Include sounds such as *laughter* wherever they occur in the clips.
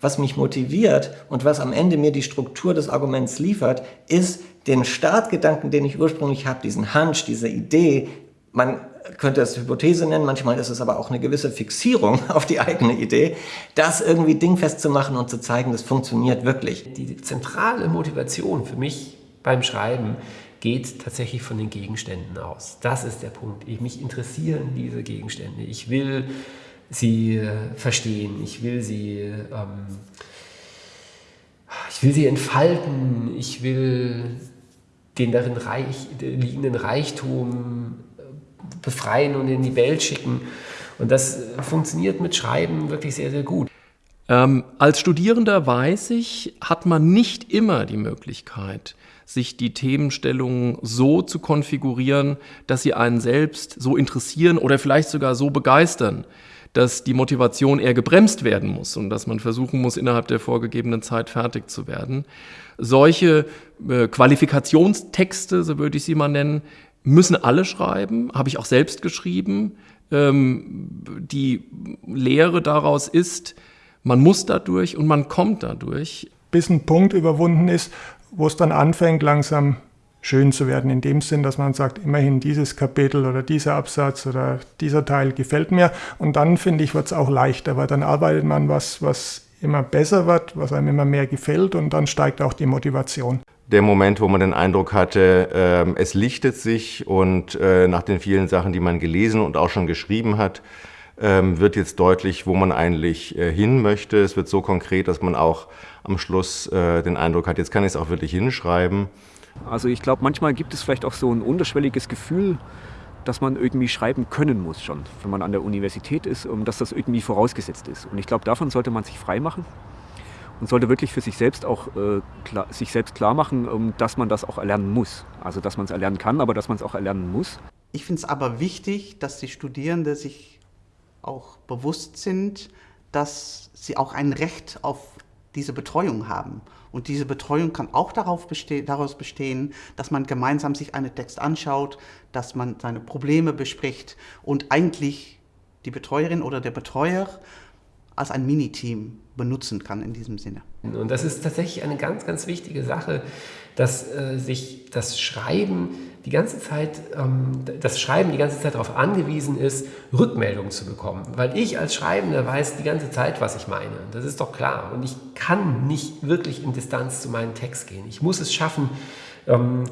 was mich motiviert und was am Ende mir die Struktur des Arguments liefert, ist den Startgedanken, den ich ursprünglich habe, diesen Hunch, diese Idee, man könnte es Hypothese nennen, manchmal ist es aber auch eine gewisse Fixierung *laughs* auf die eigene Idee, das irgendwie dingfest zu machen und zu zeigen, das funktioniert wirklich. Die zentrale Motivation für mich beim Schreiben geht tatsächlich von den Gegenständen aus. Das ist der Punkt. Ich, mich interessieren diese Gegenstände. Ich will sie äh, verstehen. Ich will sie, ähm, ich will sie entfalten. Ich will den darin reich, liegenden Reichtum äh, befreien und in die Welt schicken. Und das funktioniert mit Schreiben wirklich sehr, sehr gut. Ähm, als Studierender weiß ich, hat man nicht immer die Möglichkeit, sich die Themenstellungen so zu konfigurieren, dass sie einen selbst so interessieren oder vielleicht sogar so begeistern, dass die Motivation eher gebremst werden muss und dass man versuchen muss, innerhalb der vorgegebenen Zeit fertig zu werden. Solche äh, Qualifikationstexte, so würde ich sie mal nennen, müssen alle schreiben, habe ich auch selbst geschrieben. Ähm, die Lehre daraus ist, man muss dadurch und man kommt dadurch. Bis ein Punkt überwunden ist, wo es dann anfängt, langsam schön zu werden, in dem Sinn, dass man sagt, immerhin dieses Kapitel oder dieser Absatz oder dieser Teil gefällt mir. Und dann, finde ich, wird es auch leichter, weil dann arbeitet man was, was immer besser wird, was einem immer mehr gefällt und dann steigt auch die Motivation. Der Moment, wo man den Eindruck hatte, äh, es lichtet sich und äh, nach den vielen Sachen, die man gelesen und auch schon geschrieben hat, ähm, wird jetzt deutlich, wo man eigentlich äh, hin möchte. Es wird so konkret, dass man auch am Schluss äh, den Eindruck hat, jetzt kann ich es auch wirklich hinschreiben. Also ich glaube, manchmal gibt es vielleicht auch so ein unterschwelliges Gefühl, dass man irgendwie schreiben können muss schon, wenn man an der Universität ist, um dass das irgendwie vorausgesetzt ist. Und ich glaube, davon sollte man sich frei machen und sollte wirklich für sich selbst auch äh, klar, sich selbst klar machen, um, dass man das auch erlernen muss. Also dass man es erlernen kann, aber dass man es auch erlernen muss. Ich finde es aber wichtig, dass die Studierenden sich auch bewusst sind, dass sie auch ein Recht auf diese Betreuung haben. Und diese Betreuung kann auch darauf beste daraus bestehen, dass man gemeinsam sich einen Text anschaut, dass man seine Probleme bespricht und eigentlich die Betreuerin oder der Betreuer als ein Miniteam benutzen kann in diesem Sinne. Und das ist tatsächlich eine ganz, ganz wichtige Sache, dass äh, sich das Schreiben die ganze Zeit, ähm, das Schreiben die ganze Zeit darauf angewiesen ist, Rückmeldungen zu bekommen. Weil ich als Schreibender weiß die ganze Zeit, was ich meine. Das ist doch klar. Und ich kann nicht wirklich in Distanz zu meinem Text gehen. Ich muss es schaffen, ähm,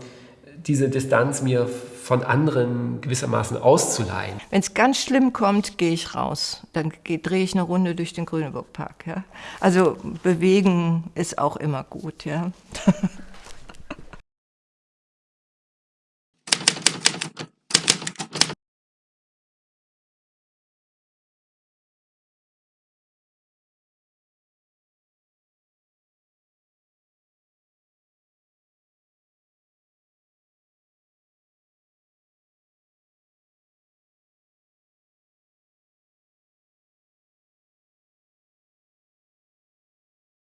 diese Distanz mir von anderen gewissermaßen auszuleihen. Wenn es ganz schlimm kommt, gehe ich raus. Dann drehe ich eine Runde durch den Grüneburgpark. Ja? Also bewegen ist auch immer gut. Ja? *laughs*